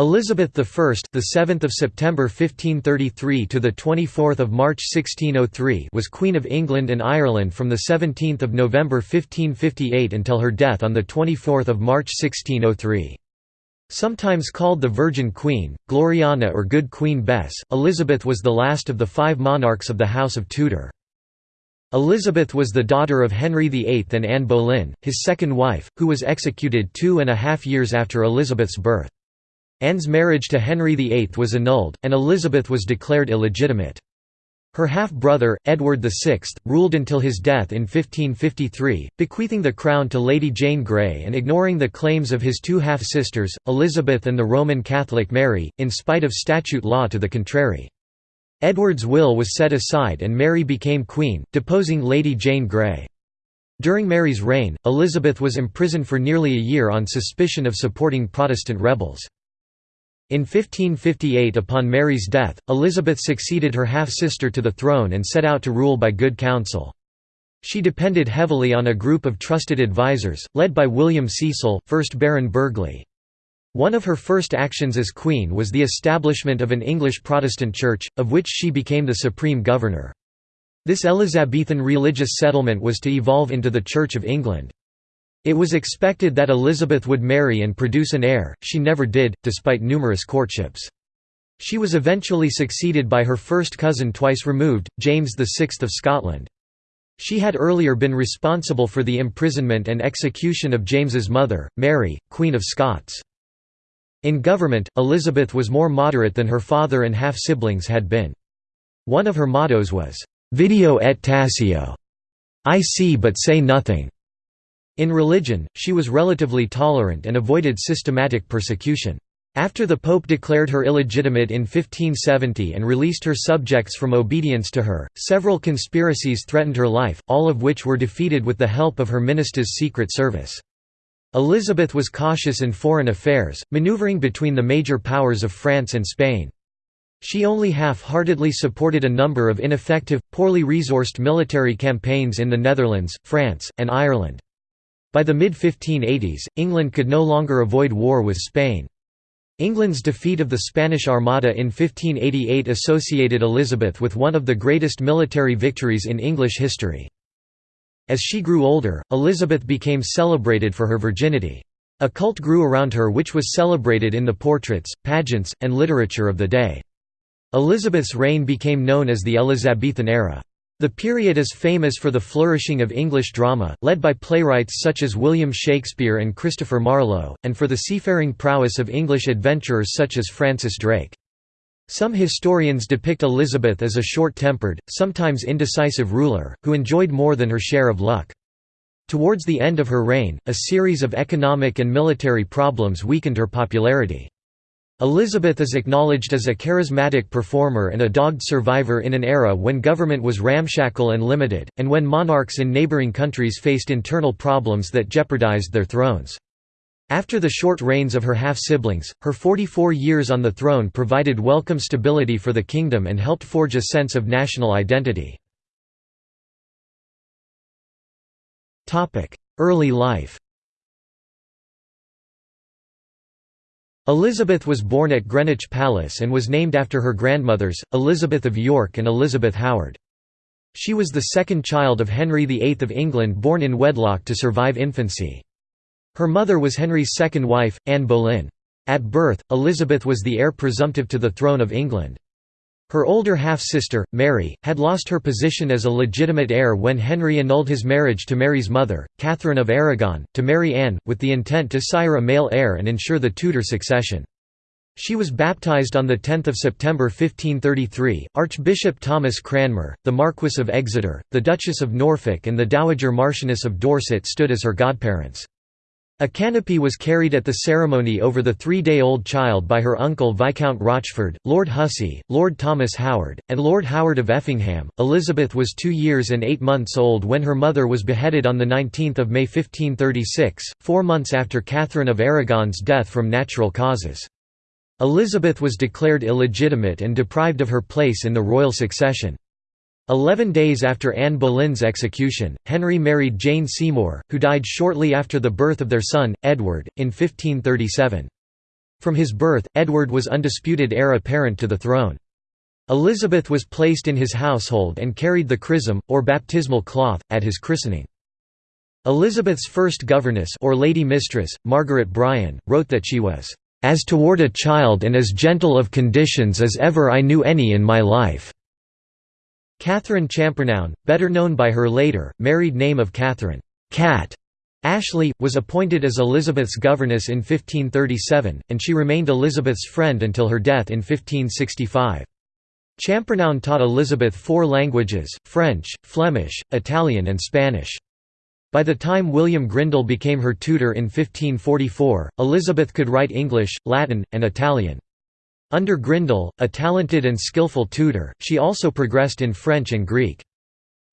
Elizabeth I, the 7th of September 1533 to the 24th of March 1603, was Queen of England and Ireland from the 17th of November 1558 until her death on the 24th of March 1603. Sometimes called the Virgin Queen, Gloriana or Good Queen Bess, Elizabeth was the last of the five monarchs of the House of Tudor. Elizabeth was the daughter of Henry VIII and Anne Boleyn, his second wife, who was executed two and a half years after Elizabeth's birth. Anne's marriage to Henry VIII was annulled, and Elizabeth was declared illegitimate. Her half-brother, Edward VI, ruled until his death in 1553, bequeathing the crown to Lady Jane Grey and ignoring the claims of his two half-sisters, Elizabeth and the Roman Catholic Mary, in spite of statute law to the contrary. Edward's will was set aside and Mary became queen, deposing Lady Jane Grey. During Mary's reign, Elizabeth was imprisoned for nearly a year on suspicion of supporting Protestant rebels. In 1558 upon Mary's death, Elizabeth succeeded her half-sister to the throne and set out to rule by good counsel. She depended heavily on a group of trusted advisers, led by William Cecil, 1st Baron Burghley. One of her first actions as queen was the establishment of an English Protestant church, of which she became the supreme governor. This Elizabethan religious settlement was to evolve into the Church of England. It was expected that Elizabeth would marry and produce an heir, she never did, despite numerous courtships. She was eventually succeeded by her first cousin twice removed, James VI of Scotland. She had earlier been responsible for the imprisonment and execution of James's mother, Mary, Queen of Scots. In government, Elizabeth was more moderate than her father and half-siblings had been. One of her mottos was, "'Video et taceo' I see but say nothing'. In religion, she was relatively tolerant and avoided systematic persecution. After the Pope declared her illegitimate in 1570 and released her subjects from obedience to her, several conspiracies threatened her life, all of which were defeated with the help of her minister's secret service. Elizabeth was cautious in foreign affairs, maneuvering between the major powers of France and Spain. She only half-heartedly supported a number of ineffective, poorly resourced military campaigns in the Netherlands, France, and Ireland. By the mid-1580s, England could no longer avoid war with Spain. England's defeat of the Spanish Armada in 1588 associated Elizabeth with one of the greatest military victories in English history. As she grew older, Elizabeth became celebrated for her virginity. A cult grew around her which was celebrated in the portraits, pageants, and literature of the day. Elizabeth's reign became known as the Elizabethan era. The period is famous for the flourishing of English drama, led by playwrights such as William Shakespeare and Christopher Marlowe, and for the seafaring prowess of English adventurers such as Francis Drake. Some historians depict Elizabeth as a short-tempered, sometimes indecisive ruler, who enjoyed more than her share of luck. Towards the end of her reign, a series of economic and military problems weakened her popularity. Elizabeth is acknowledged as a charismatic performer and a dogged survivor in an era when government was ramshackle and limited, and when monarchs in neighboring countries faced internal problems that jeopardized their thrones. After the short reigns of her half-siblings, her 44 years on the throne provided welcome stability for the kingdom and helped forge a sense of national identity. Early life Elizabeth was born at Greenwich Palace and was named after her grandmothers, Elizabeth of York and Elizabeth Howard. She was the second child of Henry VIII of England born in wedlock to survive infancy. Her mother was Henry's second wife, Anne Boleyn. At birth, Elizabeth was the heir presumptive to the throne of England. Her older half-sister, marry, had lost her position as a legitimate heir when Henry annulled his marriage to Mary's mother, Catherine of Aragon, to Mary Anne, with the intent to sire a male heir and ensure the Tudor succession. She was baptized on 10 September 1533. Archbishop Thomas Cranmer, the Marquess of Exeter, the Duchess of Norfolk and the Dowager Marchioness of Dorset stood as her godparents. A canopy was carried at the ceremony over the three-day-old child by her uncle Viscount Rochford, Lord Hussey, Lord Thomas Howard, and Lord Howard of Effingham. Elizabeth was two years and eight months old when her mother was beheaded on 19 May 1536, four months after Catherine of Aragon's death from natural causes. Elizabeth was declared illegitimate and deprived of her place in the royal succession. Eleven days after Anne Boleyn's execution, Henry married Jane Seymour, who died shortly after the birth of their son, Edward, in 1537. From his birth, Edward was undisputed heir apparent to the throne. Elizabeth was placed in his household and carried the chrism, or baptismal cloth, at his christening. Elizabeth's first governess or lady mistress, Margaret Bryan, wrote that she was, "...as toward a child and as gentle of conditions as ever I knew any in my life." Catherine Champernowne, better known by her later, married name of Catherine Cat Ashley, was appointed as Elizabeth's governess in 1537, and she remained Elizabeth's friend until her death in 1565. Champernowne taught Elizabeth four languages, French, Flemish, Italian and Spanish. By the time William Grindal became her tutor in 1544, Elizabeth could write English, Latin, and Italian. Under Grindal, a talented and skillful tutor, she also progressed in French and Greek.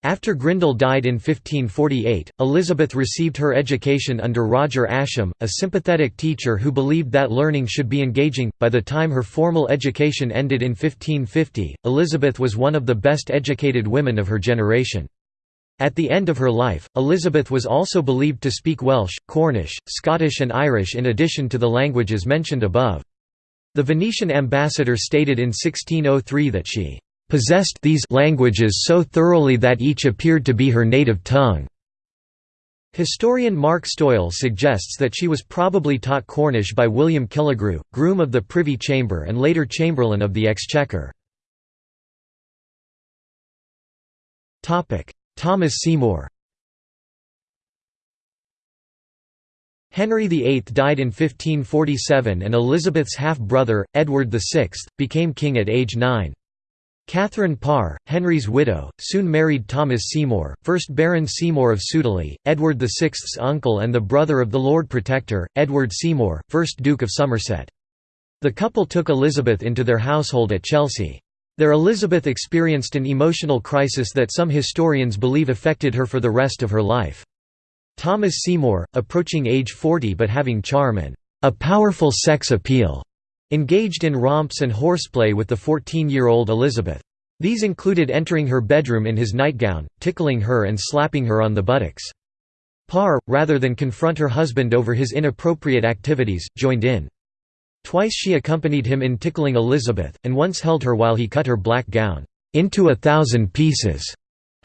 After Grindal died in 1548, Elizabeth received her education under Roger Ascham, a sympathetic teacher who believed that learning should be engaging. By the time her formal education ended in 1550, Elizabeth was one of the best educated women of her generation. At the end of her life, Elizabeth was also believed to speak Welsh, Cornish, Scottish and Irish in addition to the languages mentioned above. The Venetian ambassador stated in 1603 that she possessed these languages so thoroughly that each appeared to be her native tongue. Historian Mark Stoyle suggests that she was probably taught Cornish by William Killigrew, groom of the Privy Chamber and later Chamberlain of the Exchequer. Thomas Seymour Henry VIII died in 1547 and Elizabeth's half-brother, Edward VI, became king at age nine. Catherine Parr, Henry's widow, soon married Thomas Seymour, 1st Baron Seymour of Sudeley, Edward VI's uncle and the brother of the Lord Protector, Edward Seymour, 1st Duke of Somerset. The couple took Elizabeth into their household at Chelsea. There Elizabeth experienced an emotional crisis that some historians believe affected her for the rest of her life. Thomas Seymour, approaching age 40 but having charm and a powerful sex appeal, Engaged in romps and horseplay with the 14-year-old Elizabeth. These included entering her bedroom in his nightgown, tickling her and slapping her on the buttocks. Parr, rather than confront her husband over his inappropriate activities, joined in. Twice she accompanied him in tickling Elizabeth, and once held her while he cut her black gown, "...into a thousand pieces."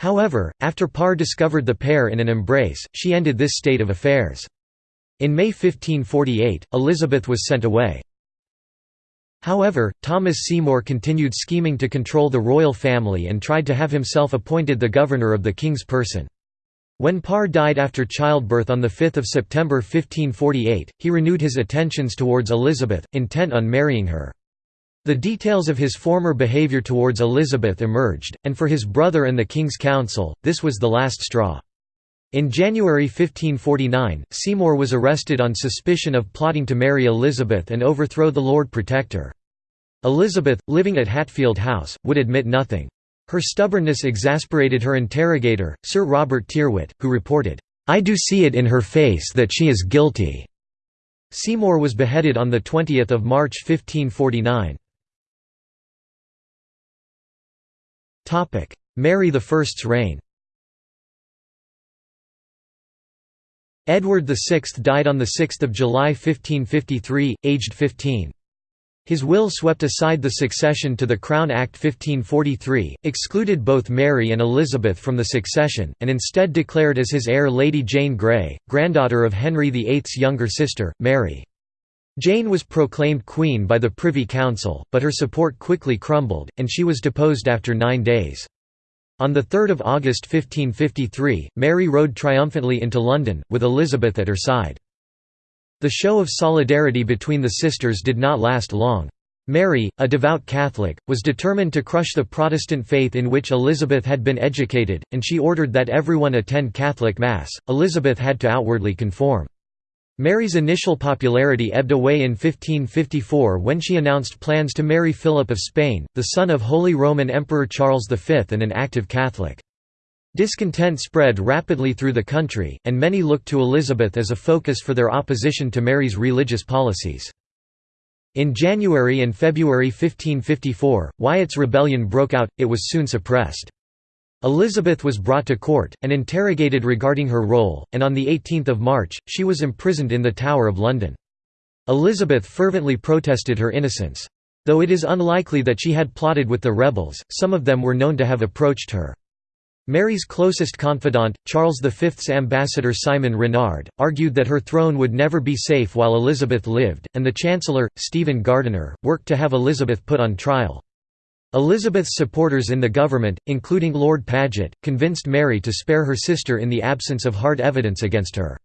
However, after Parr discovered the pair in an embrace, she ended this state of affairs. In May 1548, Elizabeth was sent away. However, Thomas Seymour continued scheming to control the royal family and tried to have himself appointed the governor of the king's person. When Parr died after childbirth on 5 September 1548, he renewed his attentions towards Elizabeth, intent on marrying her. The details of his former behaviour towards Elizabeth emerged, and for his brother and the King's Council, this was the last straw. In January 1549, Seymour was arrested on suspicion of plotting to marry Elizabeth and overthrow the Lord Protector. Elizabeth, living at Hatfield House, would admit nothing. Her stubbornness exasperated her interrogator, Sir Robert Tyrwhitt, who reported, "'I do see it in her face that she is guilty." Seymour was beheaded on 20 March 1549. Mary I's reign Edward VI died on 6 July 1553, aged 15. His will swept aside the succession to the Crown Act 1543, excluded both Mary and Elizabeth from the succession, and instead declared as his heir Lady Jane Grey, granddaughter of Henry VIII's younger sister, Mary. Jane was proclaimed queen by the Privy Council, but her support quickly crumbled, and she was deposed after nine days. On 3 August 1553, Mary rode triumphantly into London, with Elizabeth at her side. The show of solidarity between the sisters did not last long. Mary, a devout Catholic, was determined to crush the Protestant faith in which Elizabeth had been educated, and she ordered that everyone attend Catholic Mass. Elizabeth had to outwardly conform. Mary's initial popularity ebbed away in 1554 when she announced plans to marry Philip of Spain, the son of Holy Roman Emperor Charles V and an active Catholic. Discontent spread rapidly through the country, and many looked to Elizabeth as a focus for their opposition to Mary's religious policies. In January and February 1554, Wyatt's rebellion broke out, it was soon suppressed. Elizabeth was brought to court, and interrogated regarding her role, and on 18 March, she was imprisoned in the Tower of London. Elizabeth fervently protested her innocence. Though it is unlikely that she had plotted with the rebels, some of them were known to have approached her. Mary's closest confidant, Charles V's ambassador Simon Renard, argued that her throne would never be safe while Elizabeth lived, and the Chancellor, Stephen Gardiner, worked to have Elizabeth put on trial. Elizabeth's supporters in the government, including Lord Paget, convinced Mary to spare her sister in the absence of hard evidence against her.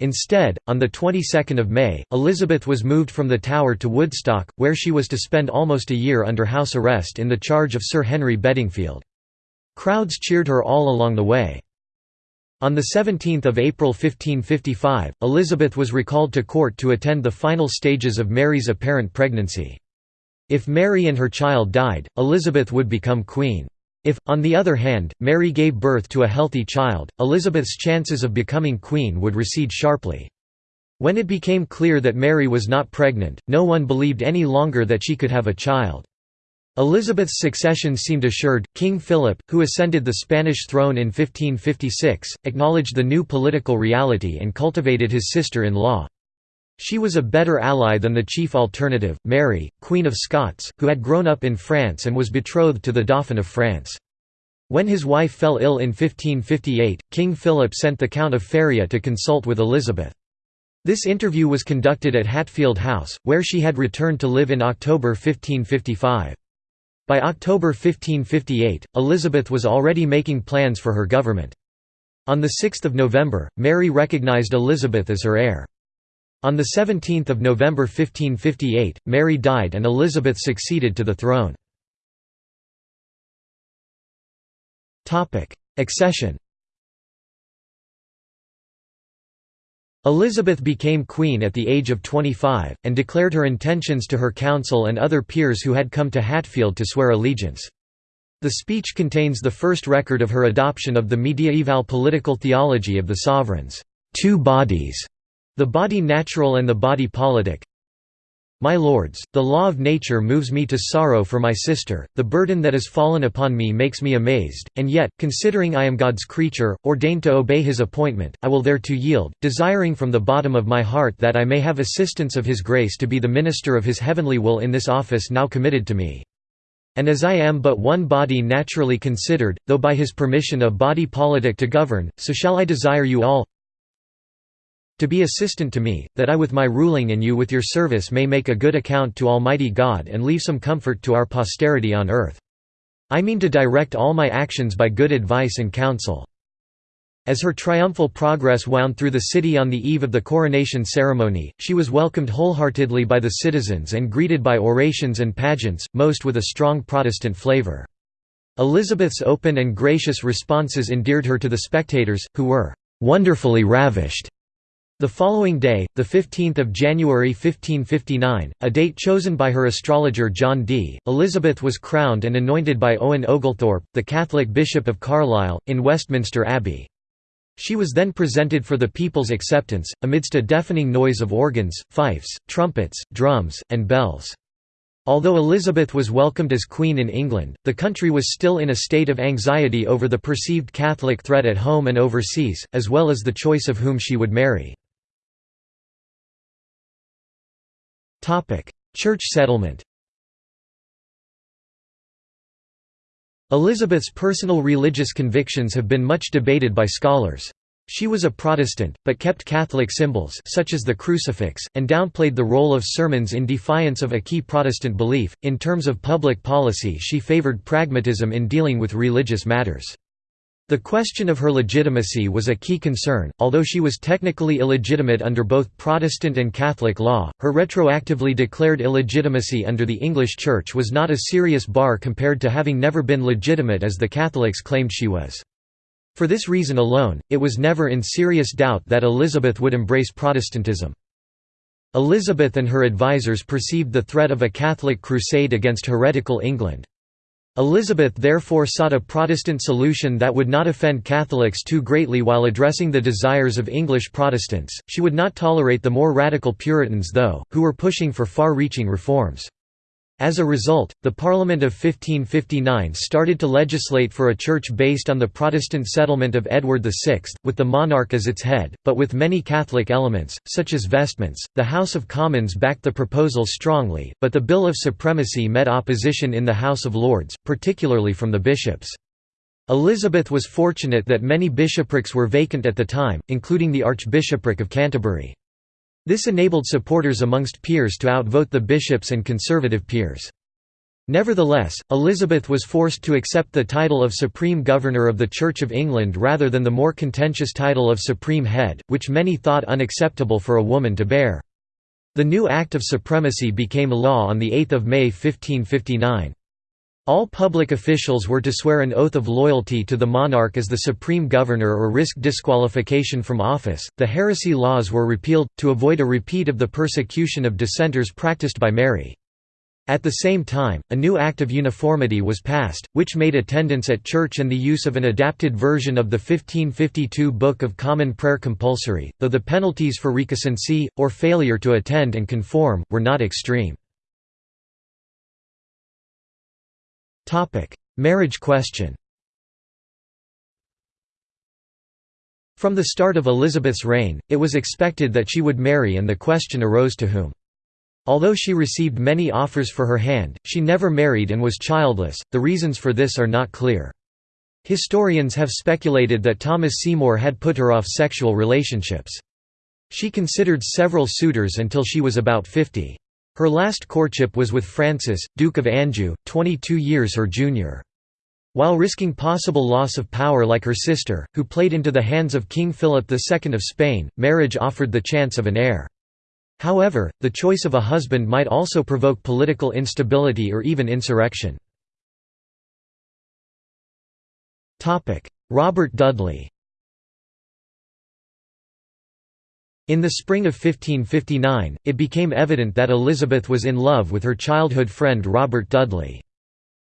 Instead, on the 22nd of May, Elizabeth was moved from the Tower to Woodstock, where she was to spend almost a year under house arrest in the charge of Sir Henry Bedingfield. Crowds cheered her all along the way. On 17 April 1555, Elizabeth was recalled to court to attend the final stages of Mary's apparent pregnancy. If Mary and her child died, Elizabeth would become queen. If, on the other hand, Mary gave birth to a healthy child, Elizabeth's chances of becoming queen would recede sharply. When it became clear that Mary was not pregnant, no one believed any longer that she could have a child. Elizabeth's succession seemed assured. King Philip, who ascended the Spanish throne in 1556, acknowledged the new political reality and cultivated his sister in law. She was a better ally than the chief alternative, Mary, Queen of Scots, who had grown up in France and was betrothed to the Dauphin of France. When his wife fell ill in 1558, King Philip sent the Count of Feria to consult with Elizabeth. This interview was conducted at Hatfield House, where she had returned to live in October 1555. By October 1558, Elizabeth was already making plans for her government. On 6 November, Mary recognized Elizabeth as her heir. On 17 November 1558, Mary died and Elizabeth succeeded to the throne. Accession Elizabeth became queen at the age of 25, and declared her intentions to her council and other peers who had come to Hatfield to swear allegiance. The speech contains the first record of her adoption of the mediaeval political theology of the sovereign's two bodies, the body natural and the body politic, my lords, the law of nature moves me to sorrow for my sister, the burden that has fallen upon me makes me amazed, and yet, considering I am God's creature, ordained to obey his appointment, I will thereto yield, desiring from the bottom of my heart that I may have assistance of his grace to be the minister of his heavenly will in this office now committed to me. And as I am but one body naturally considered, though by his permission a body politic to govern, so shall I desire you all, to be assistant to me, that I with my ruling and you with your service may make a good account to Almighty God and leave some comfort to our posterity on earth. I mean to direct all my actions by good advice and counsel." As her triumphal progress wound through the city on the eve of the coronation ceremony, she was welcomed wholeheartedly by the citizens and greeted by orations and pageants, most with a strong Protestant flavor. Elizabeth's open and gracious responses endeared her to the spectators, who were "...wonderfully ravished." The following day, 15 January 1559, a date chosen by her astrologer John Dee, Elizabeth was crowned and anointed by Owen Oglethorpe, the Catholic Bishop of Carlisle, in Westminster Abbey. She was then presented for the people's acceptance, amidst a deafening noise of organs, fifes, trumpets, drums, and bells. Although Elizabeth was welcomed as Queen in England, the country was still in a state of anxiety over the perceived Catholic threat at home and overseas, as well as the choice of whom she would marry. Church settlement Elizabeth's personal religious convictions have been much debated by scholars. She was a Protestant, but kept Catholic symbols such as the crucifix, and downplayed the role of sermons in defiance of a key Protestant belief. In terms of public policy she favored pragmatism in dealing with religious matters. The question of her legitimacy was a key concern, although she was technically illegitimate under both Protestant and Catholic law, her retroactively declared illegitimacy under the English Church was not a serious bar compared to having never been legitimate as the Catholics claimed she was. For this reason alone, it was never in serious doubt that Elizabeth would embrace Protestantism. Elizabeth and her advisers perceived the threat of a Catholic crusade against heretical England. Elizabeth therefore sought a Protestant solution that would not offend Catholics too greatly while addressing the desires of English Protestants. She would not tolerate the more radical Puritans, though, who were pushing for far reaching reforms. As a result, the Parliament of 1559 started to legislate for a church based on the Protestant settlement of Edward VI, with the monarch as its head, but with many Catholic elements, such as vestments. The House of Commons backed the proposal strongly, but the Bill of Supremacy met opposition in the House of Lords, particularly from the bishops. Elizabeth was fortunate that many bishoprics were vacant at the time, including the Archbishopric of Canterbury. This enabled supporters amongst peers to outvote the bishops and conservative peers. Nevertheless, Elizabeth was forced to accept the title of Supreme Governor of the Church of England rather than the more contentious title of Supreme Head, which many thought unacceptable for a woman to bear. The new Act of Supremacy became law on 8 May 1559. All public officials were to swear an oath of loyalty to the monarch as the supreme governor or risk disqualification from office. The heresy laws were repealed, to avoid a repeat of the persecution of dissenters practiced by Mary. At the same time, a new Act of Uniformity was passed, which made attendance at church and the use of an adapted version of the 1552 Book of Common Prayer compulsory, though the penalties for recusancy, or failure to attend and conform, were not extreme. Marriage question From the start of Elizabeth's reign, it was expected that she would marry and the question arose to whom. Although she received many offers for her hand, she never married and was childless, the reasons for this are not clear. Historians have speculated that Thomas Seymour had put her off sexual relationships. She considered several suitors until she was about 50. Her last courtship was with Francis, Duke of Anjou, 22 years her junior. While risking possible loss of power like her sister, who played into the hands of King Philip II of Spain, marriage offered the chance of an heir. However, the choice of a husband might also provoke political instability or even insurrection. Robert Dudley In the spring of 1559, it became evident that Elizabeth was in love with her childhood friend Robert Dudley.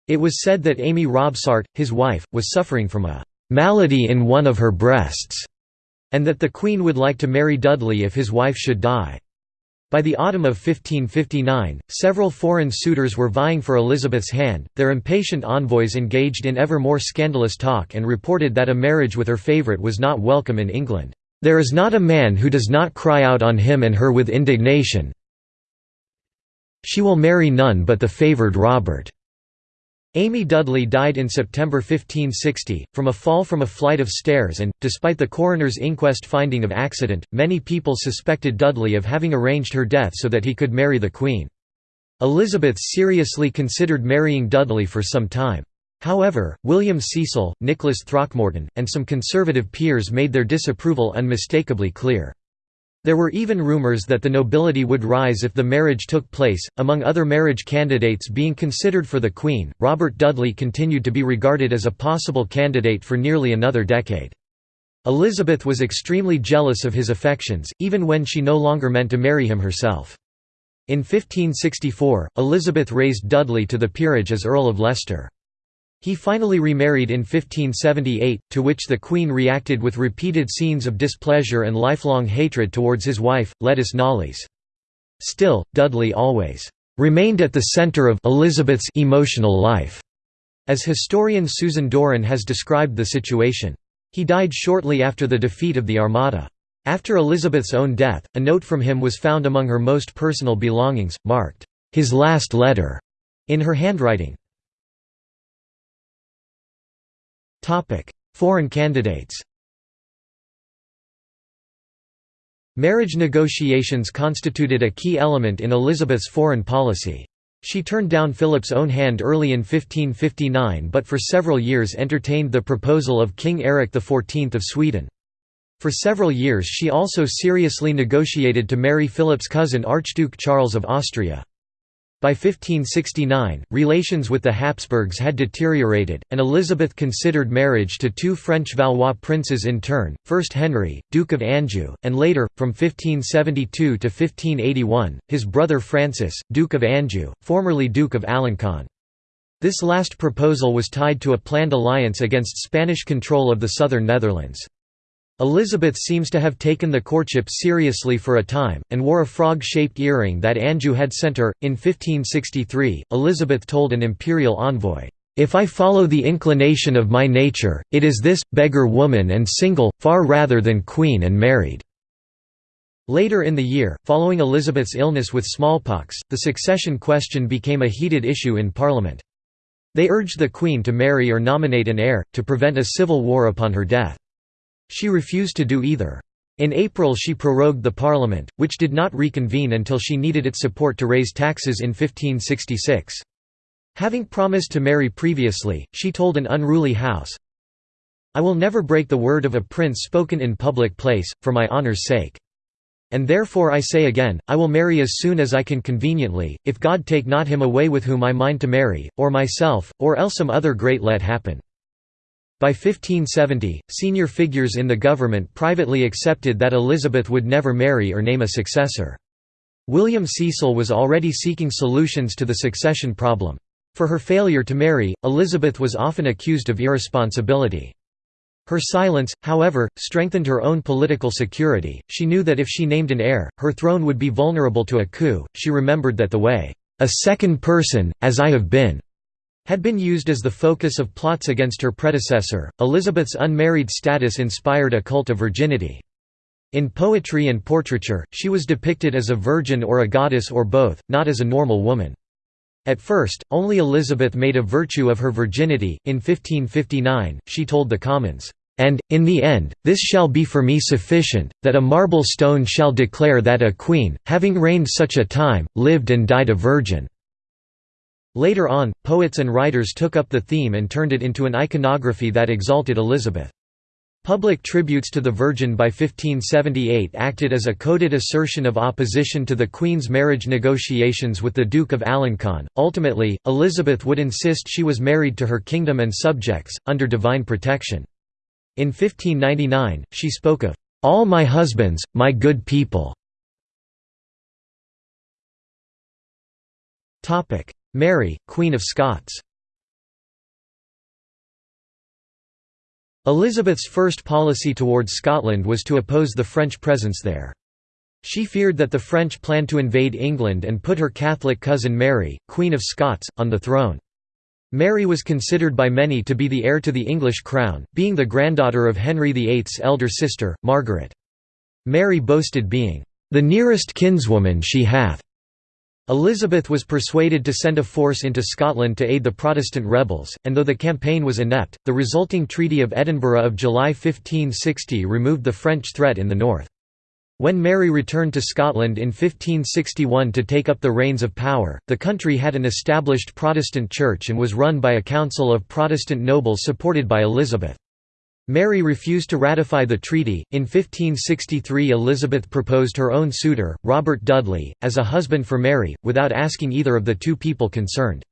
It was said that Amy Robsart, his wife, was suffering from a «malady in one of her breasts», and that the Queen would like to marry Dudley if his wife should die. By the autumn of 1559, several foreign suitors were vying for Elizabeth's hand, their impatient envoys engaged in ever more scandalous talk and reported that a marriage with her favourite was not welcome in England. There is not a man who does not cry out on him and her with indignation. She will marry none but the favoured Robert. Amy Dudley died in September 1560, from a fall from a flight of stairs and, despite the coroner's inquest finding of accident, many people suspected Dudley of having arranged her death so that he could marry the Queen. Elizabeth seriously considered marrying Dudley for some time. However, William Cecil, Nicholas Throckmorton, and some conservative peers made their disapproval unmistakably clear. There were even rumors that the nobility would rise if the marriage took place. Among other marriage candidates being considered for the Queen, Robert Dudley continued to be regarded as a possible candidate for nearly another decade. Elizabeth was extremely jealous of his affections, even when she no longer meant to marry him herself. In 1564, Elizabeth raised Dudley to the peerage as Earl of Leicester. He finally remarried in 1578, to which the Queen reacted with repeated scenes of displeasure and lifelong hatred towards his wife, Lettice Knollys. Still, Dudley always remained at the centre of Elizabeth's emotional life, as historian Susan Doran has described the situation. He died shortly after the defeat of the Armada. After Elizabeth's own death, a note from him was found among her most personal belongings, marked, "'His last letter' in her handwriting. Foreign candidates Marriage negotiations constituted a key element in Elizabeth's foreign policy. She turned down Philip's own hand early in 1559 but for several years entertained the proposal of King Eric XIV of Sweden. For several years she also seriously negotiated to marry Philip's cousin Archduke Charles of Austria. By 1569, relations with the Habsburgs had deteriorated, and Elizabeth considered marriage to two French Valois princes in turn, first Henry, Duke of Anjou, and later, from 1572 to 1581, his brother Francis, Duke of Anjou, formerly Duke of Alencon. This last proposal was tied to a planned alliance against Spanish control of the southern Netherlands. Elizabeth seems to have taken the courtship seriously for a time, and wore a frog-shaped earring that Anjou had sent her. In 1563, Elizabeth told an imperial envoy, "'If I follow the inclination of my nature, it is this, beggar woman and single, far rather than queen and married." Later in the year, following Elizabeth's illness with smallpox, the succession question became a heated issue in Parliament. They urged the Queen to marry or nominate an heir, to prevent a civil war upon her death. She refused to do either. In April she prorogued the Parliament, which did not reconvene until she needed its support to raise taxes in 1566. Having promised to marry previously, she told an unruly house, I will never break the word of a prince spoken in public place, for my honour's sake. And therefore I say again, I will marry as soon as I can conveniently, if God take not him away with whom I mind to marry, or myself, or else some other great let happen. By 1570, senior figures in the government privately accepted that Elizabeth would never marry or name a successor. William Cecil was already seeking solutions to the succession problem. For her failure to marry, Elizabeth was often accused of irresponsibility. Her silence, however, strengthened her own political security. She knew that if she named an heir, her throne would be vulnerable to a coup. She remembered that the way, a second person, as I have been, had been used as the focus of plots against her predecessor. Elizabeth's unmarried status inspired a cult of virginity. In poetry and portraiture, she was depicted as a virgin or a goddess or both, not as a normal woman. At first, only Elizabeth made a virtue of her virginity. In 1559, she told the Commons, and, in the end, this shall be for me sufficient, that a marble stone shall declare that a queen, having reigned such a time, lived and died a virgin. Later on, poets and writers took up the theme and turned it into an iconography that exalted Elizabeth. Public tributes to the Virgin by 1578 acted as a coded assertion of opposition to the Queen's marriage negotiations with the Duke of Alencon. Ultimately, Elizabeth would insist she was married to her kingdom and subjects, under divine protection. In 1599, she spoke of, "...all my husbands, my good people." Mary, Queen of Scots Elizabeth's first policy towards Scotland was to oppose the French presence there. She feared that the French planned to invade England and put her Catholic cousin Mary, Queen of Scots, on the throne. Mary was considered by many to be the heir to the English crown, being the granddaughter of Henry VIII's elder sister, Margaret. Mary boasted being, "...the nearest kinswoman she hath." Elizabeth was persuaded to send a force into Scotland to aid the Protestant rebels, and though the campaign was inept, the resulting Treaty of Edinburgh of July 1560 removed the French threat in the north. When Mary returned to Scotland in 1561 to take up the reins of power, the country had an established Protestant church and was run by a council of Protestant nobles supported by Elizabeth. Mary refused to ratify the treaty. In 1563, Elizabeth proposed her own suitor, Robert Dudley, as a husband for Mary, without asking either of the two people concerned.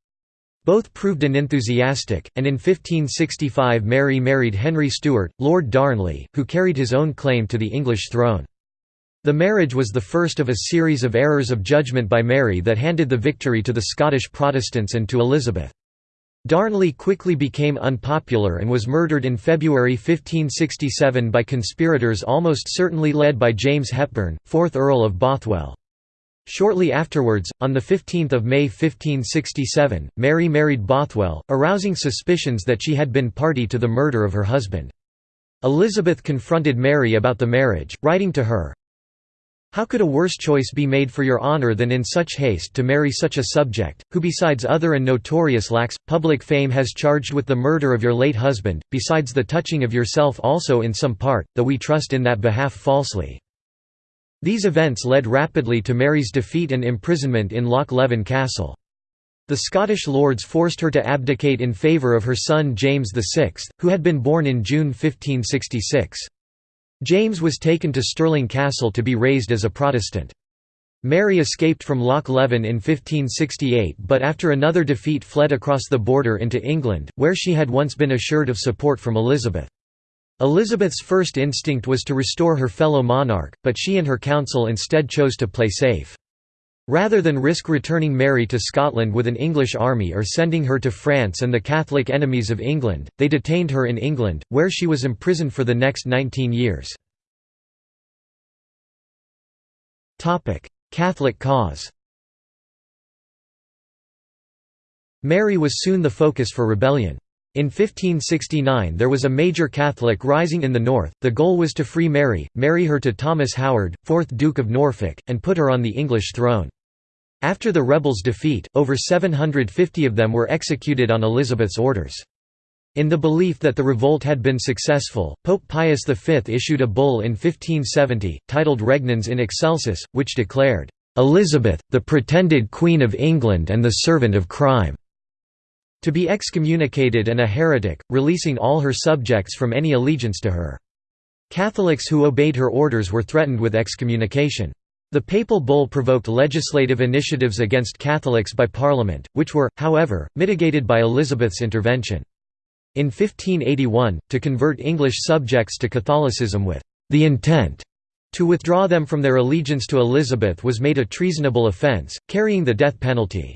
Both proved unenthusiastic, and in 1565 Mary married Henry Stuart, Lord Darnley, who carried his own claim to the English throne. The marriage was the first of a series of errors of judgment by Mary that handed the victory to the Scottish Protestants and to Elizabeth. Darnley quickly became unpopular and was murdered in February 1567 by conspirators almost certainly led by James Hepburn, 4th Earl of Bothwell. Shortly afterwards, on 15 May 1567, Mary married Bothwell, arousing suspicions that she had been party to the murder of her husband. Elizabeth confronted Mary about the marriage, writing to her, how could a worse choice be made for your honour than in such haste to marry such a subject, who besides other and notorious lacks, public fame has charged with the murder of your late husband, besides the touching of yourself also in some part, though we trust in that behalf falsely." These events led rapidly to Mary's defeat and imprisonment in Loch Leven Castle. The Scottish lords forced her to abdicate in favour of her son James VI, who had been born in June 1566. James was taken to Stirling Castle to be raised as a Protestant. Mary escaped from Loch Leven in 1568 but after another defeat fled across the border into England, where she had once been assured of support from Elizabeth. Elizabeth's first instinct was to restore her fellow monarch, but she and her council instead chose to play safe. Rather than risk returning Mary to Scotland with an English army or sending her to France and the Catholic enemies of England, they detained her in England, where she was imprisoned for the next 19 years. Catholic cause Mary was soon the focus for rebellion. In 1569 there was a major Catholic rising in the north, the goal was to free Mary, marry her to Thomas Howard, 4th Duke of Norfolk, and put her on the English throne. After the rebels' defeat, over 750 of them were executed on Elizabeth's orders. In the belief that the revolt had been successful, Pope Pius V issued a bull in 1570, titled Regnans in Excelsis, which declared, "'Elizabeth, the pretended Queen of England and the servant of crime' to be excommunicated and a heretic, releasing all her subjects from any allegiance to her. Catholics who obeyed her orders were threatened with excommunication. The papal bull provoked legislative initiatives against Catholics by Parliament, which were, however, mitigated by Elizabeth's intervention. In 1581, to convert English subjects to Catholicism with the intent to withdraw them from their allegiance to Elizabeth was made a treasonable offence, carrying the death penalty.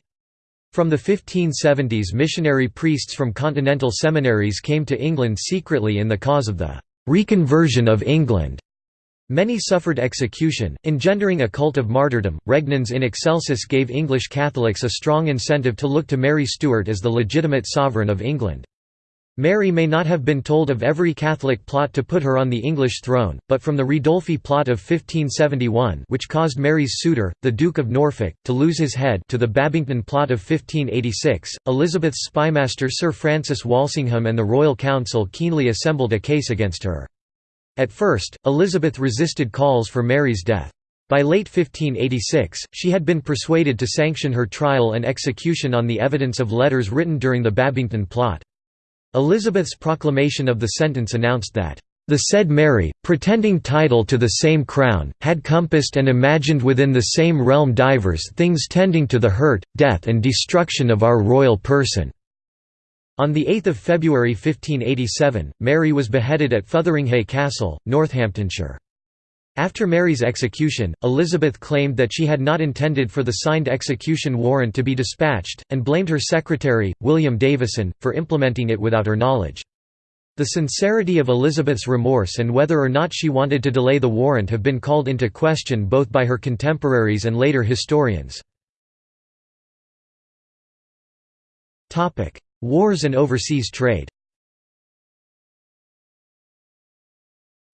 From the 1570s missionary priests from continental seminaries came to England secretly in the cause of the «reconversion of England» Many suffered execution, engendering a cult of martyrdom. Regnans in Excelsis gave English Catholics a strong incentive to look to Mary Stuart as the legitimate sovereign of England. Mary may not have been told of every Catholic plot to put her on the English throne, but from the Ridolfi plot of 1571 which caused Mary's suitor, the Duke of Norfolk, to lose his head to the Babington plot of 1586, Elizabeth's spymaster Sir Francis Walsingham and the Royal Council keenly assembled a case against her. At first, Elizabeth resisted calls for Mary's death. By late 1586, she had been persuaded to sanction her trial and execution on the evidence of letters written during the Babington plot. Elizabeth's proclamation of the sentence announced that, "...the said Mary, pretending title to the same crown, had compassed and imagined within the same realm divers things tending to the hurt, death and destruction of our royal person." On 8 February 1587, Mary was beheaded at Fotheringhay Castle, Northamptonshire. After Mary's execution, Elizabeth claimed that she had not intended for the signed execution warrant to be dispatched, and blamed her secretary, William Davison, for implementing it without her knowledge. The sincerity of Elizabeth's remorse and whether or not she wanted to delay the warrant have been called into question both by her contemporaries and later historians. Wars and overseas trade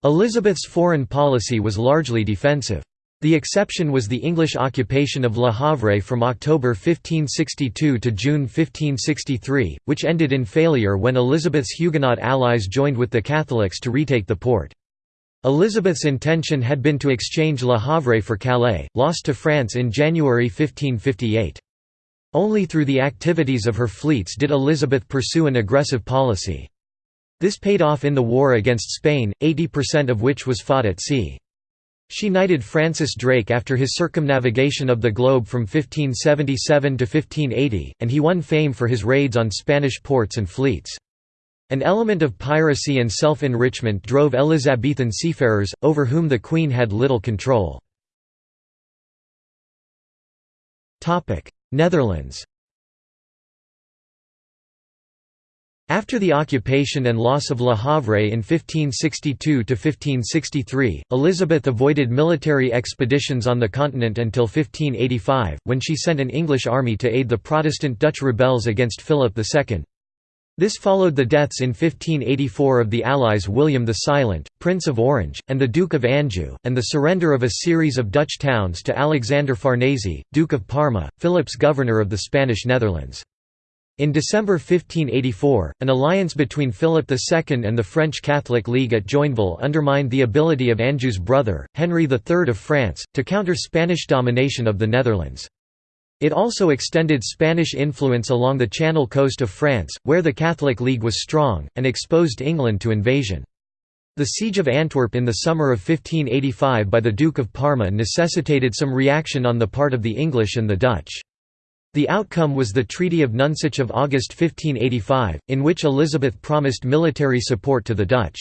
Elizabeth's foreign policy was largely defensive. The exception was the English occupation of Le Havre from October 1562 to June 1563, which ended in failure when Elizabeth's Huguenot allies joined with the Catholics to retake the port. Elizabeth's intention had been to exchange Le Havre for Calais, lost to France in January 1558. Only through the activities of her fleets did Elizabeth pursue an aggressive policy. This paid off in the war against Spain, 80% of which was fought at sea. She knighted Francis Drake after his circumnavigation of the globe from 1577 to 1580, and he won fame for his raids on Spanish ports and fleets. An element of piracy and self-enrichment drove Elizabethan seafarers, over whom the Queen had little control. Netherlands After the occupation and loss of Le Havre in 1562–1563, Elizabeth avoided military expeditions on the continent until 1585, when she sent an English army to aid the Protestant Dutch rebels against Philip II. This followed the deaths in 1584 of the allies William the Silent, Prince of Orange, and the Duke of Anjou, and the surrender of a series of Dutch towns to Alexander Farnese, Duke of Parma, Philip's governor of the Spanish Netherlands. In December 1584, an alliance between Philip II and the French Catholic League at Joinville undermined the ability of Anjou's brother, Henry III of France, to counter Spanish domination of the Netherlands. It also extended Spanish influence along the Channel coast of France, where the Catholic League was strong, and exposed England to invasion. The siege of Antwerp in the summer of 1585 by the Duke of Parma necessitated some reaction on the part of the English and the Dutch. The outcome was the Treaty of Nonsuch of August 1585, in which Elizabeth promised military support to the Dutch.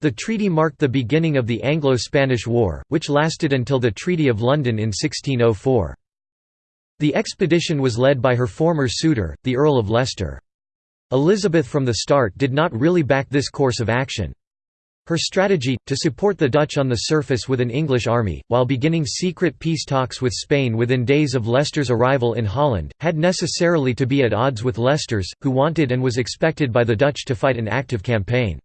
The treaty marked the beginning of the Anglo-Spanish War, which lasted until the Treaty of London in 1604. The expedition was led by her former suitor, the Earl of Leicester. Elizabeth from the start did not really back this course of action. Her strategy, to support the Dutch on the surface with an English army, while beginning secret peace talks with Spain within days of Leicester's arrival in Holland, had necessarily to be at odds with Leicester's, who wanted and was expected by the Dutch to fight an active campaign.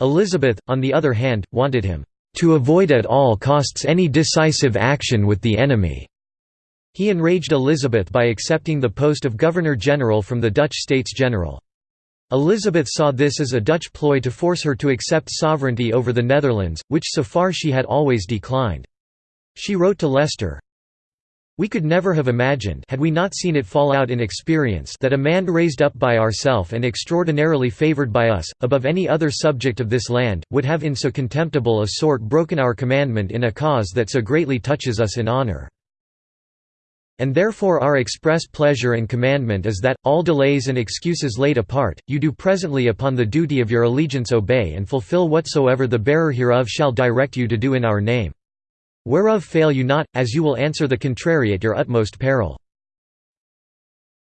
Elizabeth, on the other hand, wanted him, "...to avoid at all costs any decisive action with the enemy." He enraged Elizabeth by accepting the post of Governor-General from the Dutch States General. Elizabeth saw this as a Dutch ploy to force her to accept sovereignty over the Netherlands, which so far she had always declined. She wrote to Leicester, we could never have imagined had we not seen it fall out in experience that a man raised up by ourself and extraordinarily favoured by us, above any other subject of this land, would have in so contemptible a sort broken our commandment in a cause that so greatly touches us in honour. And therefore our express pleasure and commandment is that, all delays and excuses laid apart, you do presently upon the duty of your allegiance obey and fulfill whatsoever the bearer hereof shall direct you to do in our name. Whereof fail you not, as you will answer the contrary at your utmost peril.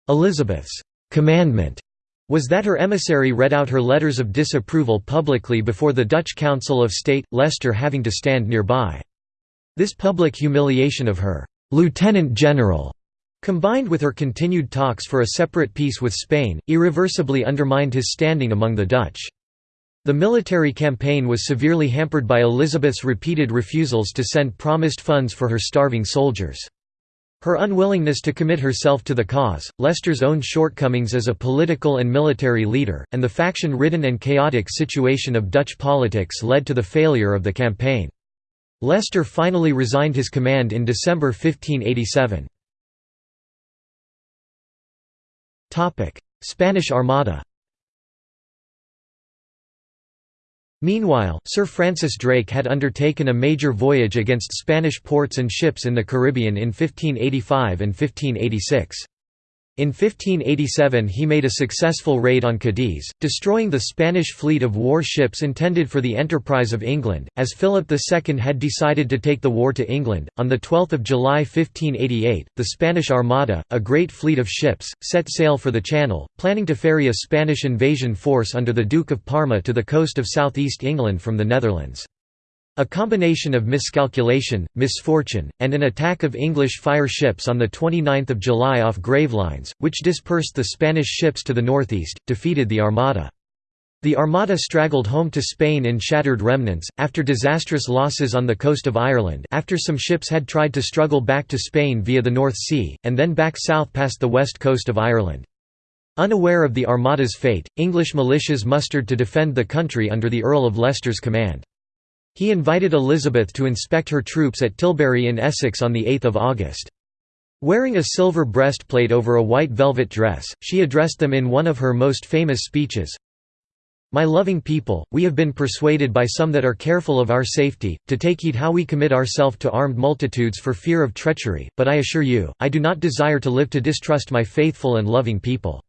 Elizabeth's commandment was that her emissary read out her letters of disapproval publicly before the Dutch Council of State, Leicester having to stand nearby. This public humiliation of her lieutenant general, combined with her continued talks for a separate peace with Spain, irreversibly undermined his standing among the Dutch. The military campaign was severely hampered by Elizabeth's repeated refusals to send promised funds for her starving soldiers. Her unwillingness to commit herself to the cause, Leicester's own shortcomings as a political and military leader, and the faction-ridden and chaotic situation of Dutch politics led to the failure of the campaign. Leicester finally resigned his command in December 1587. Spanish Armada Meanwhile, Sir Francis Drake had undertaken a major voyage against Spanish ports and ships in the Caribbean in 1585 and 1586. In 1587 he made a successful raid on Cadiz, destroying the Spanish fleet of war ships intended for the enterprise of England, as Philip II had decided to take the war to England. On 12 July 1588, the Spanish Armada, a great fleet of ships, set sail for the Channel, planning to ferry a Spanish invasion force under the Duke of Parma to the coast of southeast England from the Netherlands. A combination of miscalculation, misfortune, and an attack of English fire ships on 29 July off Gravelines, which dispersed the Spanish ships to the northeast, defeated the Armada. The Armada straggled home to Spain in shattered remnants, after disastrous losses on the coast of Ireland after some ships had tried to struggle back to Spain via the North Sea, and then back south past the west coast of Ireland. Unaware of the Armada's fate, English militias mustered to defend the country under the Earl of Leicester's command. He invited Elizabeth to inspect her troops at Tilbury in Essex on 8 August. Wearing a silver breastplate over a white velvet dress, she addressed them in one of her most famous speeches, My loving people, we have been persuaded by some that are careful of our safety, to take heed how we commit ourselves to armed multitudes for fear of treachery, but I assure you, I do not desire to live to distrust my faithful and loving people.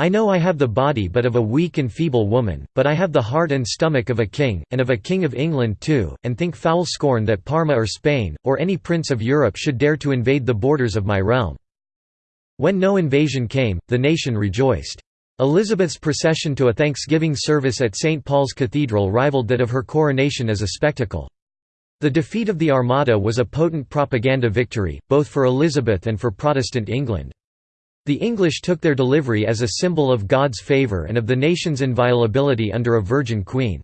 I know I have the body but of a weak and feeble woman, but I have the heart and stomach of a king, and of a king of England too, and think foul scorn that Parma or Spain, or any prince of Europe should dare to invade the borders of my realm." When no invasion came, the nation rejoiced. Elizabeth's procession to a Thanksgiving service at St. Paul's Cathedral rivaled that of her coronation as a spectacle. The defeat of the Armada was a potent propaganda victory, both for Elizabeth and for Protestant England. The English took their delivery as a symbol of God's favour and of the nation's inviolability under a virgin queen.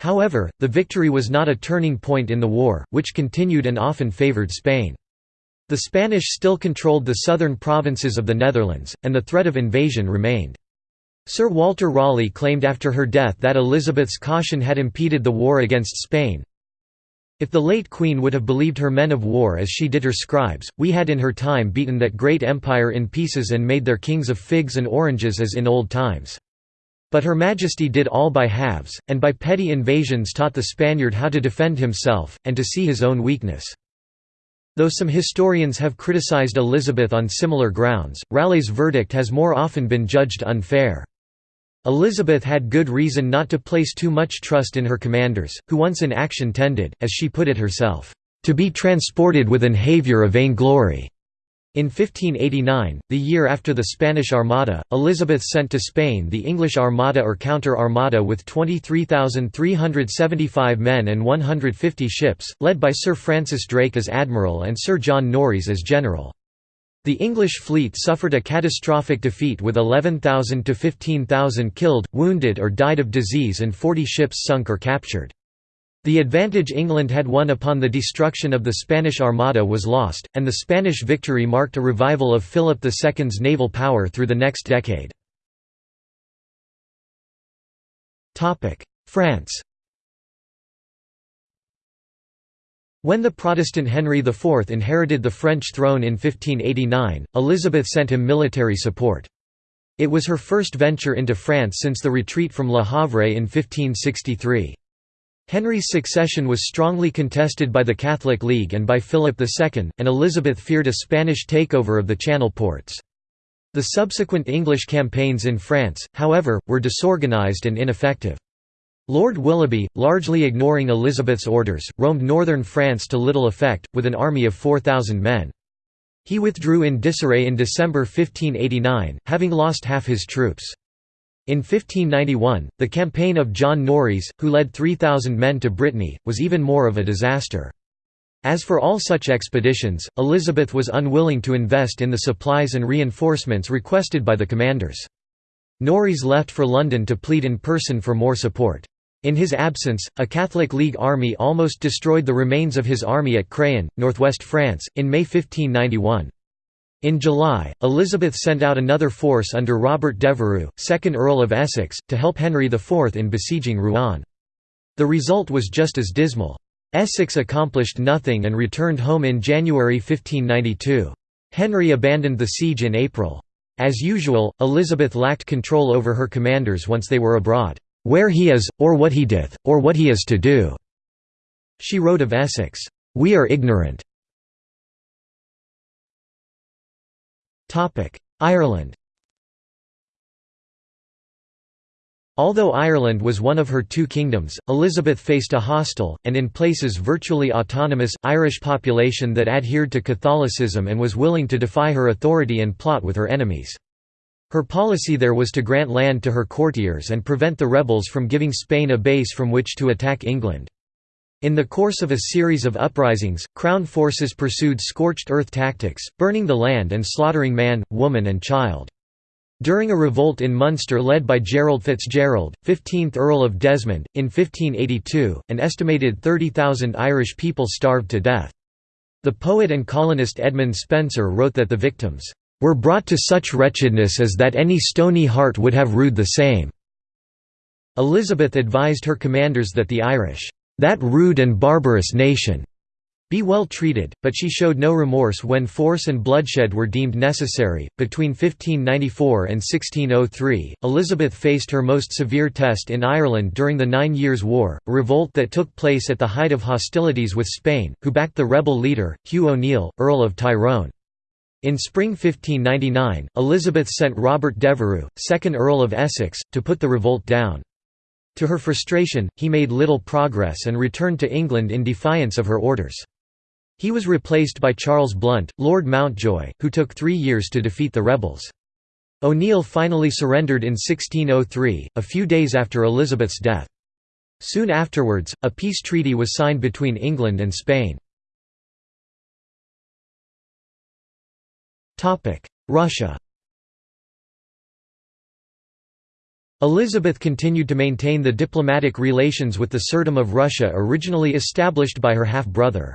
However, the victory was not a turning point in the war, which continued and often favoured Spain. The Spanish still controlled the southern provinces of the Netherlands, and the threat of invasion remained. Sir Walter Raleigh claimed after her death that Elizabeth's caution had impeded the war against Spain, if the late queen would have believed her men of war as she did her scribes, we had in her time beaten that great empire in pieces and made their kings of figs and oranges as in old times. But her majesty did all by halves, and by petty invasions taught the Spaniard how to defend himself, and to see his own weakness. Though some historians have criticized Elizabeth on similar grounds, Raleigh's verdict has more often been judged unfair. Elizabeth had good reason not to place too much trust in her commanders, who once in action tended, as she put it herself, "...to be transported with an haviour of vainglory." In 1589, the year after the Spanish Armada, Elizabeth sent to Spain the English Armada or Counter-Armada with 23,375 men and 150 ships, led by Sir Francis Drake as admiral and Sir John Norreys as general. The English fleet suffered a catastrophic defeat with 11,000 to 15,000 killed, wounded or died of disease and 40 ships sunk or captured. The advantage England had won upon the destruction of the Spanish Armada was lost, and the Spanish victory marked a revival of Philip II's naval power through the next decade. France When the Protestant Henry IV inherited the French throne in 1589, Elizabeth sent him military support. It was her first venture into France since the retreat from Le Havre in 1563. Henry's succession was strongly contested by the Catholic League and by Philip II, and Elizabeth feared a Spanish takeover of the Channel ports. The subsequent English campaigns in France, however, were disorganised and ineffective. Lord Willoughby, largely ignoring Elizabeth's orders, roamed northern France to little effect, with an army of 4,000 men. He withdrew in disarray in December 1589, having lost half his troops. In 1591, the campaign of John Norreys, who led 3,000 men to Brittany, was even more of a disaster. As for all such expeditions, Elizabeth was unwilling to invest in the supplies and reinforcements requested by the commanders. Norreys left for London to plead in person for more support. In his absence, a Catholic League army almost destroyed the remains of his army at Craon, northwest France, in May 1591. In July, Elizabeth sent out another force under Robert Devereux, 2nd Earl of Essex, to help Henry IV in besieging Rouen. The result was just as dismal. Essex accomplished nothing and returned home in January 1592. Henry abandoned the siege in April. As usual, Elizabeth lacked control over her commanders once they were abroad, "'Where he is, or what he doth, or what he is to do." She wrote of Essex, "'We are ignorant, Ireland Although Ireland was one of her two kingdoms, Elizabeth faced a hostile, and in places virtually autonomous, Irish population that adhered to Catholicism and was willing to defy her authority and plot with her enemies. Her policy there was to grant land to her courtiers and prevent the rebels from giving Spain a base from which to attack England. In the course of a series of uprisings, Crown forces pursued scorched earth tactics, burning the land and slaughtering man, woman and child. During a revolt in Munster led by Gerald Fitzgerald, 15th Earl of Desmond, in 1582, an estimated 30,000 Irish people starved to death. The poet and colonist Edmund Spenser wrote that the victims, "...were brought to such wretchedness as that any stony heart would have rued the same." Elizabeth advised her commanders that the Irish that rude and barbarous nation be well treated, but she showed no remorse when force and bloodshed were deemed necessary. Between 1594 and 1603, Elizabeth faced her most severe test in Ireland during the Nine Years' War, a revolt that took place at the height of hostilities with Spain, who backed the rebel leader, Hugh O'Neill, Earl of Tyrone. In spring 1599, Elizabeth sent Robert Devereux, 2nd Earl of Essex, to put the revolt down. To her frustration, he made little progress and returned to England in defiance of her orders. He was replaced by Charles Blount, Lord Mountjoy, who took three years to defeat the rebels. O'Neill finally surrendered in 1603, a few days after Elizabeth's death. Soon afterwards, a peace treaty was signed between England and Spain. Russia Elizabeth continued to maintain the diplomatic relations with the Tsardom of Russia originally established by her half-brother.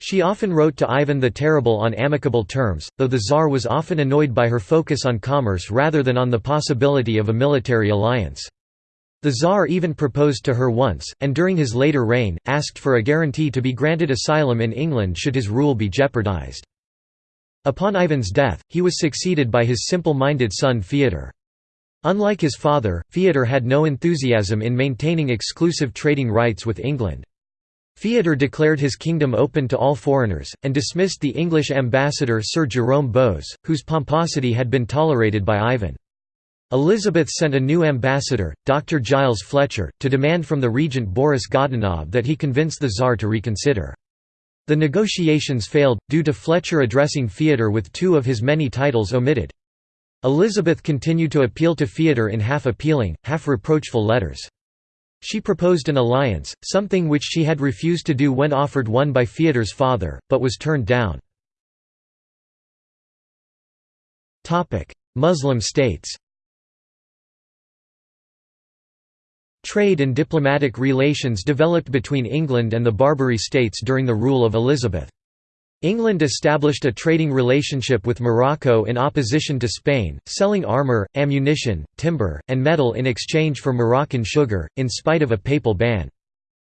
She often wrote to Ivan the Terrible on amicable terms, though the Tsar was often annoyed by her focus on commerce rather than on the possibility of a military alliance. The Tsar even proposed to her once, and during his later reign, asked for a guarantee to be granted asylum in England should his rule be jeopardized. Upon Ivan's death, he was succeeded by his simple-minded son Fyodor. Unlike his father, Fyodor had no enthusiasm in maintaining exclusive trading rights with England. Fyodor declared his kingdom open to all foreigners, and dismissed the English ambassador Sir Jerome Bowes, whose pomposity had been tolerated by Ivan. Elizabeth sent a new ambassador, Dr. Giles Fletcher, to demand from the regent Boris Godunov that he convince the Tsar to reconsider. The negotiations failed, due to Fletcher addressing Theodore with two of his many titles omitted. Elizabeth continued to appeal to Theodore in half-appealing, half-reproachful letters. She proposed an alliance, something which she had refused to do when offered one by Theodore's father, but was turned down. Muslim states Trade and diplomatic relations developed between England and the Barbary states during the rule of Elizabeth. England established a trading relationship with Morocco in opposition to Spain, selling armour, ammunition, timber, and metal in exchange for Moroccan sugar, in spite of a papal ban.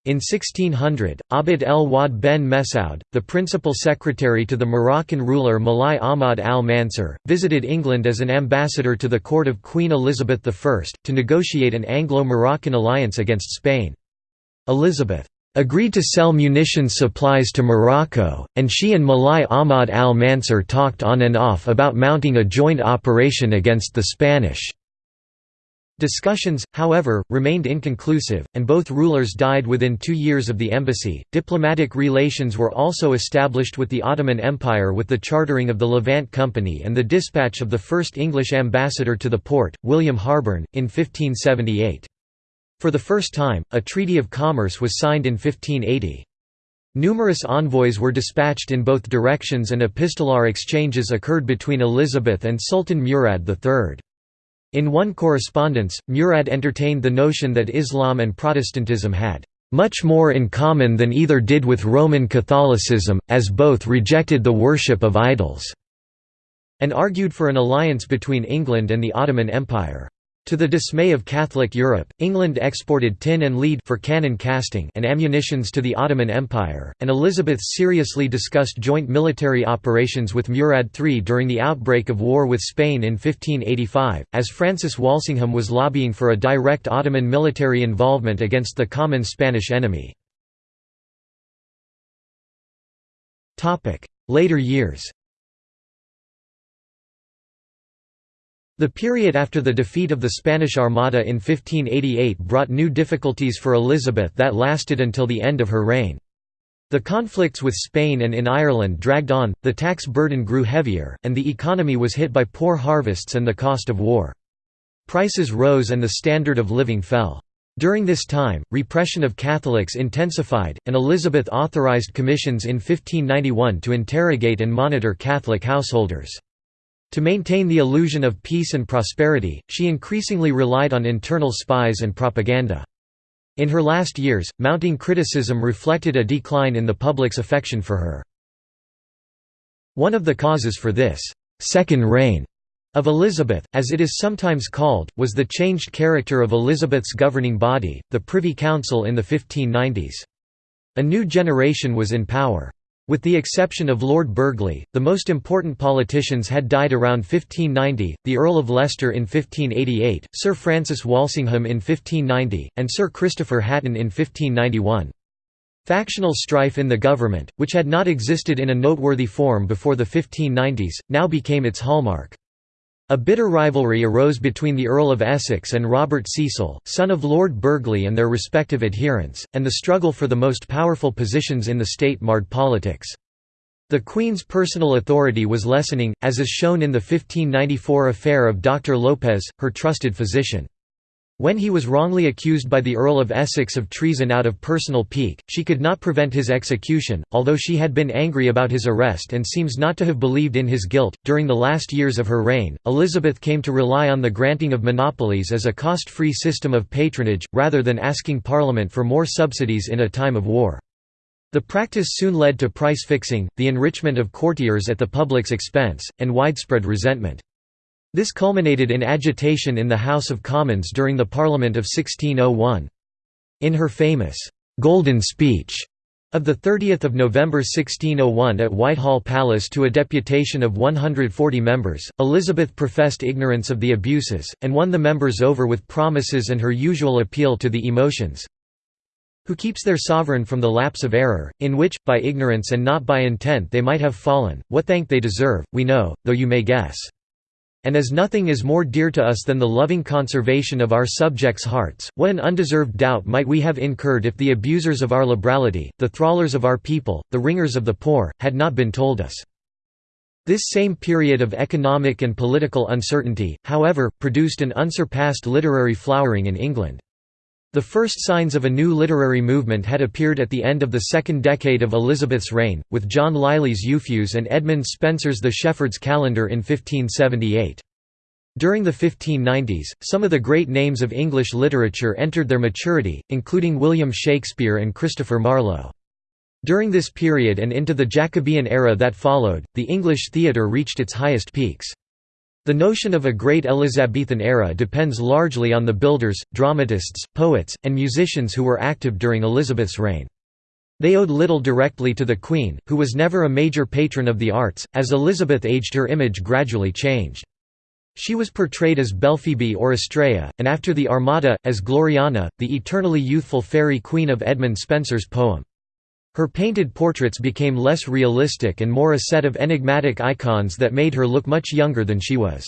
In 1600, Abd el-Ouahed ben Messaoud, the principal secretary to the Moroccan ruler Mulai Ahmad al-Mansur, visited England as an ambassador to the court of Queen Elizabeth I, to negotiate an Anglo-Moroccan alliance against Spain. Elizabeth agreed to sell munitions supplies to Morocco, and she and Mulai Ahmad al-Mansur talked on and off about mounting a joint operation against the Spanish. Discussions, however, remained inconclusive, and both rulers died within two years of the embassy. Diplomatic relations were also established with the Ottoman Empire with the chartering of the Levant Company and the dispatch of the first English ambassador to the port, William Harborne, in 1578. For the first time, a treaty of commerce was signed in 1580. Numerous envoys were dispatched in both directions and epistolar exchanges occurred between Elizabeth and Sultan Murad III. In one correspondence, Murad entertained the notion that Islam and Protestantism had much more in common than either did with Roman Catholicism, as both rejected the worship of idols", and argued for an alliance between England and the Ottoman Empire. To the dismay of Catholic Europe, England exported tin and lead for cannon casting and ammunitions to the Ottoman Empire, and Elizabeth seriously discussed joint military operations with Murad III during the outbreak of war with Spain in 1585, as Francis Walsingham was lobbying for a direct Ottoman military involvement against the common Spanish enemy. Later years The period after the defeat of the Spanish Armada in 1588 brought new difficulties for Elizabeth that lasted until the end of her reign. The conflicts with Spain and in Ireland dragged on, the tax burden grew heavier, and the economy was hit by poor harvests and the cost of war. Prices rose and the standard of living fell. During this time, repression of Catholics intensified, and Elizabeth authorized commissions in 1591 to interrogate and monitor Catholic householders. To maintain the illusion of peace and prosperity, she increasingly relied on internal spies and propaganda. In her last years, mounting criticism reflected a decline in the public's affection for her. One of the causes for this second reign of Elizabeth, as it is sometimes called, was the changed character of Elizabeth's governing body, the Privy Council in the 1590s. A new generation was in power. With the exception of Lord Burghley, the most important politicians had died around 1590, the Earl of Leicester in 1588, Sir Francis Walsingham in 1590, and Sir Christopher Hatton in 1591. Factional strife in the government, which had not existed in a noteworthy form before the 1590s, now became its hallmark. A bitter rivalry arose between the Earl of Essex and Robert Cecil, son of Lord Burghley and their respective adherents, and the struggle for the most powerful positions in the state marred politics. The Queen's personal authority was lessening, as is shown in the 1594 affair of Dr. Lopez, her trusted physician. When he was wrongly accused by the Earl of Essex of treason out of personal pique, she could not prevent his execution, although she had been angry about his arrest and seems not to have believed in his guilt. During the last years of her reign, Elizabeth came to rely on the granting of monopolies as a cost free system of patronage, rather than asking Parliament for more subsidies in a time of war. The practice soon led to price fixing, the enrichment of courtiers at the public's expense, and widespread resentment. This culminated in agitation in the House of Commons during the Parliament of 1601. In her famous, "'Golden Speech' of 30 November 1601 at Whitehall Palace to a deputation of 140 members, Elizabeth professed ignorance of the abuses, and won the members over with promises and her usual appeal to the emotions, who keeps their sovereign from the lapse of error, in which, by ignorance and not by intent they might have fallen, what thank they deserve, we know, though you may guess. And as nothing is more dear to us than the loving conservation of our subjects' hearts, what an undeserved doubt might we have incurred if the abusers of our liberality, the thrallers of our people, the wringers of the poor, had not been told us. This same period of economic and political uncertainty, however, produced an unsurpassed literary flowering in England. The first signs of a new literary movement had appeared at the end of the second decade of Elizabeth's reign, with John Lyly's Euphues and Edmund Spenser's The Shepherd's Calendar in 1578. During the 1590s, some of the great names of English literature entered their maturity, including William Shakespeare and Christopher Marlowe. During this period and into the Jacobean era that followed, the English theatre reached its highest peaks. The notion of a great Elizabethan era depends largely on the builders, dramatists, poets, and musicians who were active during Elizabeth's reign. They owed little directly to the Queen, who was never a major patron of the arts. As Elizabeth aged, her image gradually changed. She was portrayed as Belphoebe or Astrea, and after the Armada, as Gloriana, the eternally youthful fairy queen of Edmund Spenser's poem. Her painted portraits became less realistic and more a set of enigmatic icons that made her look much younger than she was.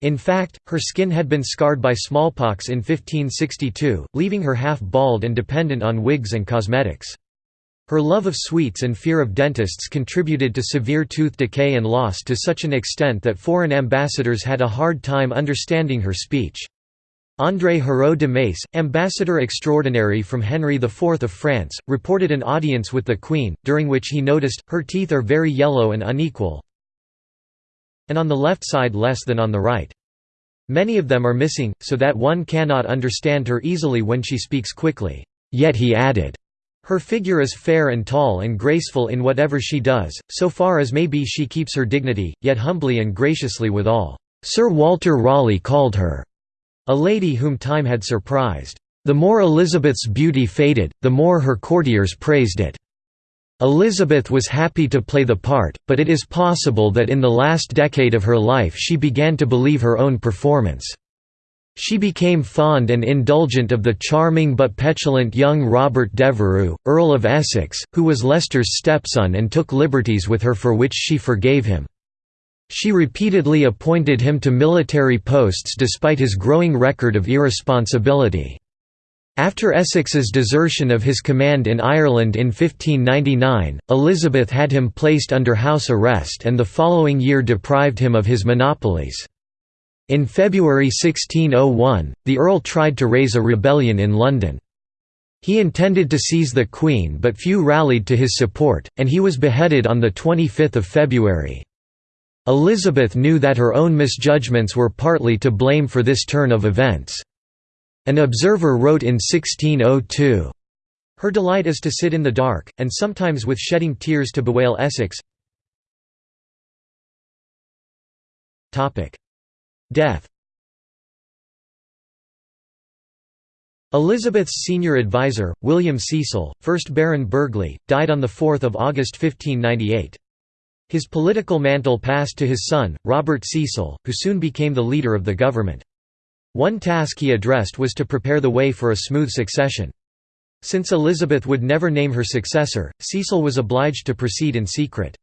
In fact, her skin had been scarred by smallpox in 1562, leaving her half bald and dependent on wigs and cosmetics. Her love of sweets and fear of dentists contributed to severe tooth decay and loss to such an extent that foreign ambassadors had a hard time understanding her speech. André Hurault de Maisse, ambassador extraordinary from Henry IV of France, reported an audience with the Queen, during which he noticed, her teeth are very yellow and unequal, and on the left side less than on the right. Many of them are missing, so that one cannot understand her easily when she speaks quickly. Yet he added, her figure is fair and tall and graceful in whatever she does, so far as may be she keeps her dignity, yet humbly and graciously withal. Sir Walter Raleigh called her a lady whom time had surprised. The more Elizabeth's beauty faded, the more her courtiers praised it. Elizabeth was happy to play the part, but it is possible that in the last decade of her life she began to believe her own performance. She became fond and indulgent of the charming but petulant young Robert Devereux, Earl of Essex, who was Leicester's stepson and took liberties with her for which she forgave him. She repeatedly appointed him to military posts despite his growing record of irresponsibility. After Essex's desertion of his command in Ireland in 1599, Elizabeth had him placed under house arrest and the following year deprived him of his monopolies. In February 1601, the Earl tried to raise a rebellion in London. He intended to seize the Queen but few rallied to his support, and he was beheaded on 25 February. Elizabeth knew that her own misjudgments were partly to blame for this turn of events. An observer wrote in 1602, "...her delight is to sit in the dark, and sometimes with shedding tears to bewail Essex Death Elizabeth's senior advisor, William Cecil, 1st Baron Burghley, died on 4 August 1598. His political mantle passed to his son, Robert Cecil, who soon became the leader of the government. One task he addressed was to prepare the way for a smooth succession. Since Elizabeth would never name her successor, Cecil was obliged to proceed in secret.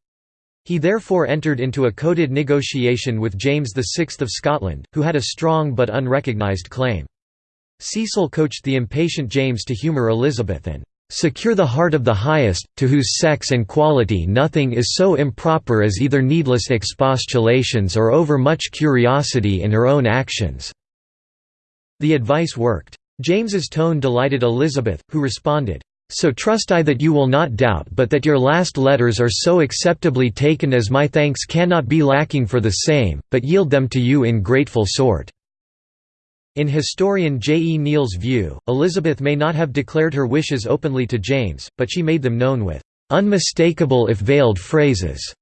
He therefore entered into a coded negotiation with James VI of Scotland, who had a strong but unrecognised claim. Cecil coached the impatient James to humour Elizabeth and "...secure the heart of the highest, to whose sex and quality nothing is so improper as either needless expostulations or overmuch curiosity in her own actions." The advice worked. James's tone delighted Elizabeth, who responded, so trust I that you will not doubt but that your last letters are so acceptably taken as my thanks cannot be lacking for the same, but yield them to you in grateful sort." In historian J. E. Neale's view, Elizabeth may not have declared her wishes openly to James, but she made them known with "...unmistakable if veiled phrases."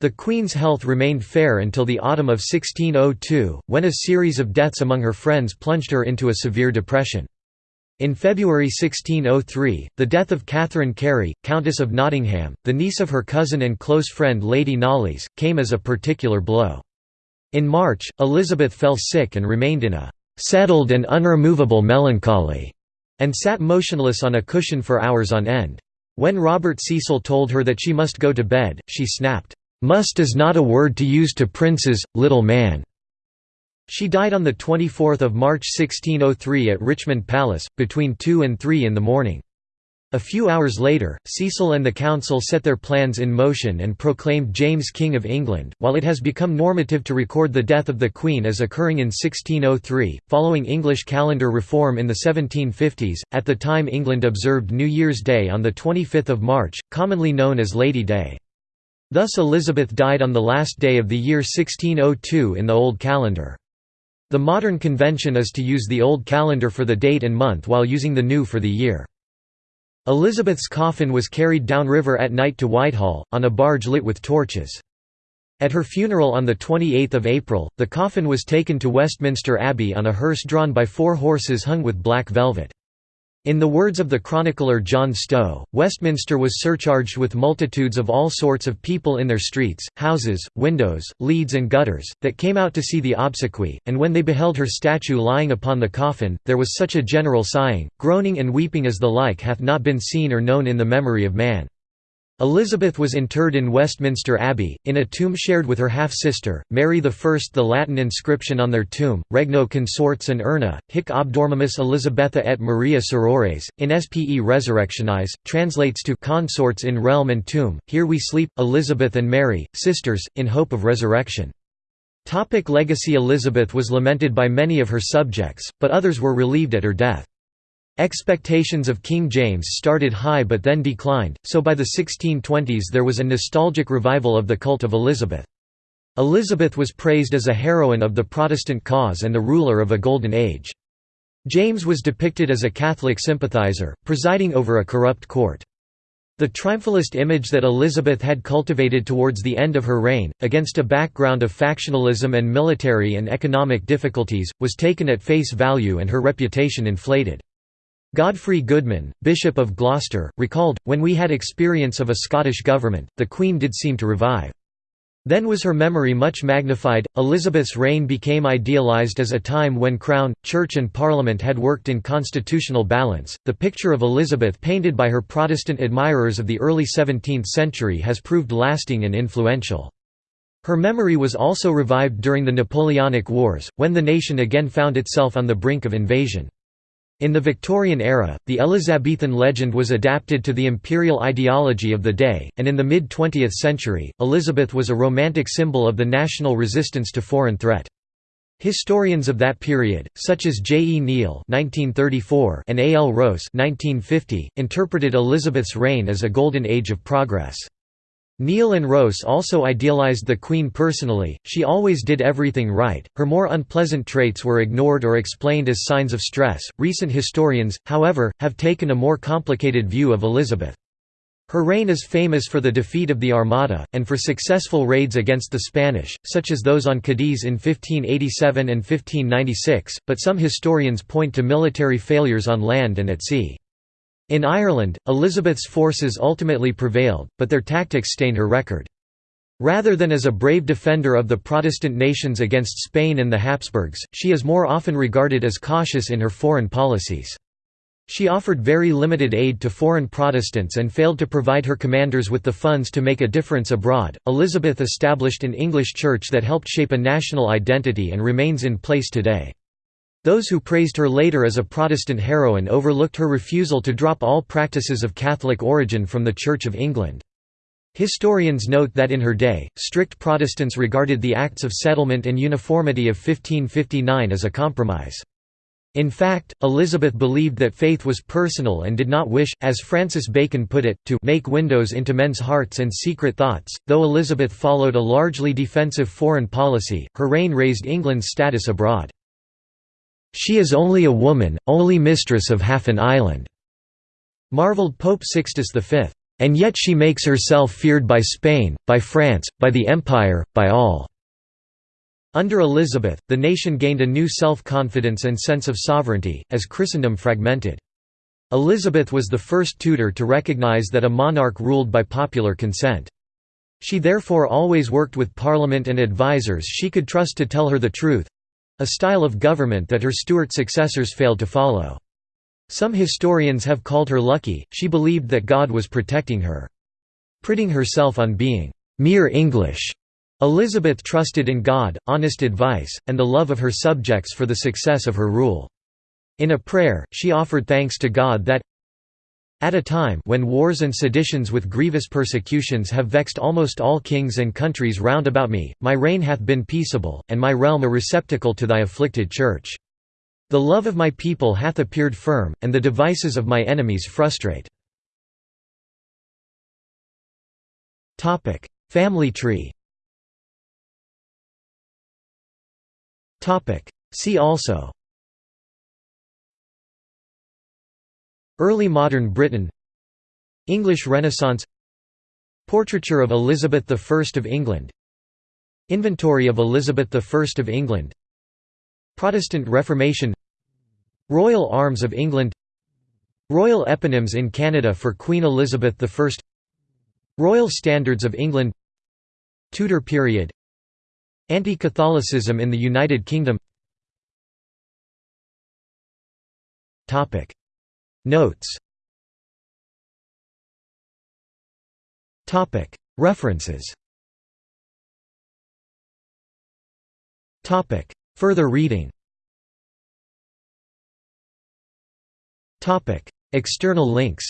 The Queen's health remained fair until the autumn of 1602, when a series of deaths among her friends plunged her into a severe depression. In February 1603, the death of Catherine Carey, Countess of Nottingham, the niece of her cousin and close friend Lady Knollys, came as a particular blow. In March, Elizabeth fell sick and remained in a «settled and unremovable melancholy» and sat motionless on a cushion for hours on end. When Robert Cecil told her that she must go to bed, she snapped, "'Must is not a word to use to princes, little man' She died on 24 March 1603 at Richmond Palace, between 2 and 3 in the morning. A few hours later, Cecil and the Council set their plans in motion and proclaimed James King of England. While it has become normative to record the death of the Queen as occurring in 1603, following English calendar reform in the 1750s, at the time England observed New Year's Day on 25 March, commonly known as Lady Day. Thus Elizabeth died on the last day of the year 1602 in the Old Calendar. The modern convention is to use the Old Calendar for the date and month while using the new for the year. Elizabeth's coffin was carried downriver at night to Whitehall, on a barge lit with torches. At her funeral on 28 April, the coffin was taken to Westminster Abbey on a hearse drawn by four horses hung with black velvet. In the words of the chronicler John Stow, Westminster was surcharged with multitudes of all sorts of people in their streets, houses, windows, leads and gutters, that came out to see the obsequy, and when they beheld her statue lying upon the coffin, there was such a general sighing, groaning and weeping as the like hath not been seen or known in the memory of man. Elizabeth was interred in Westminster Abbey, in a tomb shared with her half-sister, Mary I. The Latin inscription on their tomb, Regno consorts and urna, hic obdormimus Elizabetha et Maria sorores, in spe resurrectionis, translates to consorts in realm and tomb, here we sleep, Elizabeth and Mary, sisters, in hope of resurrection. Topic legacy Elizabeth was lamented by many of her subjects, but others were relieved at her death. Expectations of King James started high but then declined, so by the 1620s there was a nostalgic revival of the cult of Elizabeth. Elizabeth was praised as a heroine of the Protestant cause and the ruler of a golden age. James was depicted as a Catholic sympathizer, presiding over a corrupt court. The triumphalist image that Elizabeth had cultivated towards the end of her reign, against a background of factionalism and military and economic difficulties, was taken at face value and her reputation inflated. Godfrey Goodman, Bishop of Gloucester, recalled, When we had experience of a Scottish government, the Queen did seem to revive. Then was her memory much magnified. Elizabeth's reign became idealized as a time when Crown, Church, and Parliament had worked in constitutional balance. The picture of Elizabeth painted by her Protestant admirers of the early 17th century has proved lasting and influential. Her memory was also revived during the Napoleonic Wars, when the nation again found itself on the brink of invasion. In the Victorian era, the Elizabethan legend was adapted to the imperial ideology of the day, and in the mid-20th century, Elizabeth was a romantic symbol of the national resistance to foreign threat. Historians of that period, such as J. E. Neale and A. L. Rowse interpreted Elizabeth's reign as a golden age of progress. Neale and Rowse also idealized the Queen personally, she always did everything right, her more unpleasant traits were ignored or explained as signs of stress. Recent historians, however, have taken a more complicated view of Elizabeth. Her reign is famous for the defeat of the Armada, and for successful raids against the Spanish, such as those on Cadiz in 1587 and 1596, but some historians point to military failures on land and at sea. In Ireland, Elizabeth's forces ultimately prevailed, but their tactics stained her record. Rather than as a brave defender of the Protestant nations against Spain and the Habsburgs, she is more often regarded as cautious in her foreign policies. She offered very limited aid to foreign Protestants and failed to provide her commanders with the funds to make a difference abroad. Elizabeth established an English church that helped shape a national identity and remains in place today. Those who praised her later as a Protestant heroine overlooked her refusal to drop all practices of Catholic origin from the Church of England. Historians note that in her day, strict Protestants regarded the Acts of Settlement and Uniformity of 1559 as a compromise. In fact, Elizabeth believed that faith was personal and did not wish, as Francis Bacon put it, to make windows into men's hearts and secret thoughts. Though Elizabeth followed a largely defensive foreign policy, her reign raised England's status abroad. She is only a woman, only mistress of half an island," marvelled Pope Sixtus V. And yet she makes herself feared by Spain, by France, by the Empire, by all." Under Elizabeth, the nation gained a new self-confidence and sense of sovereignty, as Christendom fragmented. Elizabeth was the first Tudor to recognize that a monarch ruled by popular consent. She therefore always worked with Parliament and advisers she could trust to tell her the truth, a style of government that her Stuart successors failed to follow. Some historians have called her lucky, she believed that God was protecting her. Priding herself on being mere English. Elizabeth trusted in God, honest advice, and the love of her subjects for the success of her rule. In a prayer, she offered thanks to God that at a time when wars and seditions with grievous persecutions have vexed almost all kings and countries round about me, my reign hath been peaceable, and my realm a receptacle to thy afflicted Church. The love of my people hath appeared firm, and the devices of my enemies frustrate. Family tree See also Early modern Britain. English Renaissance. Portraiture of Elizabeth I of England. Inventory of Elizabeth I of England. Protestant Reformation. Royal Arms of England. Royal eponyms in Canada for Queen Elizabeth I Royal Standards of England. Tudor period. Anti-Catholicism in the United Kingdom Notes. References. Further reading. External links.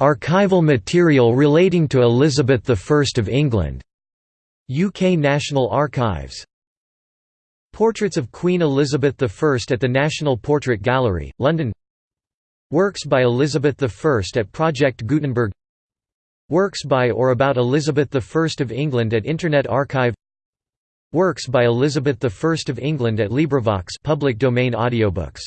Archival material relating to Elizabeth I of England. UK National Archives Portraits of Queen Elizabeth I at the National Portrait Gallery, London. Works by Elizabeth I at Project Gutenberg. Works by or about Elizabeth I of England at Internet Archive. Works by Elizabeth I of England at LibriVox public domain audiobooks